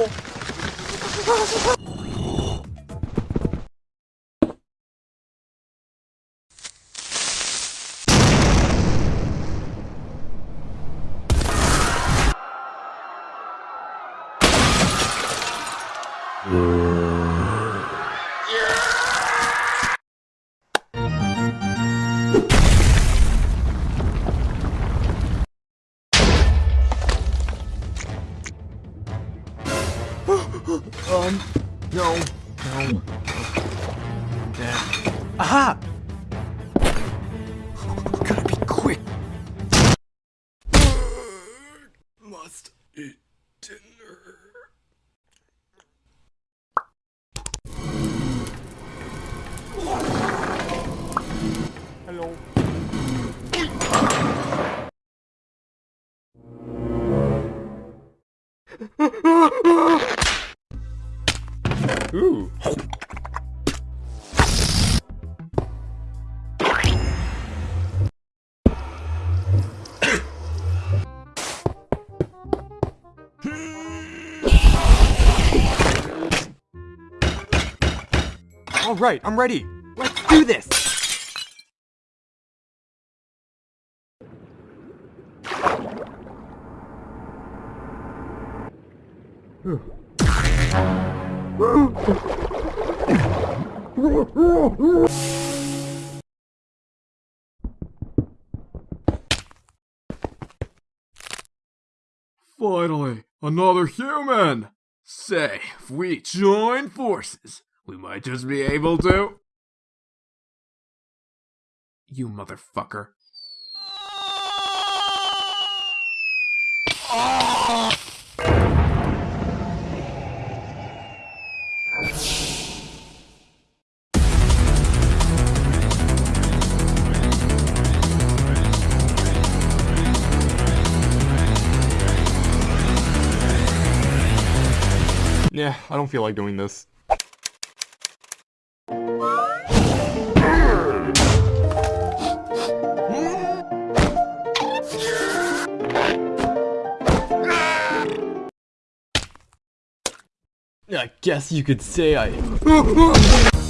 お Um, no, no. There. Aha! Gotta be quick. Must eat dinner. Hello. Ooh. All right, I'm ready. Let's do this. Finally, another human! Say, if we join forces, we might just be able to. You motherfucker. Ah! Yeah, I don't feel like doing this. I guess you could say I...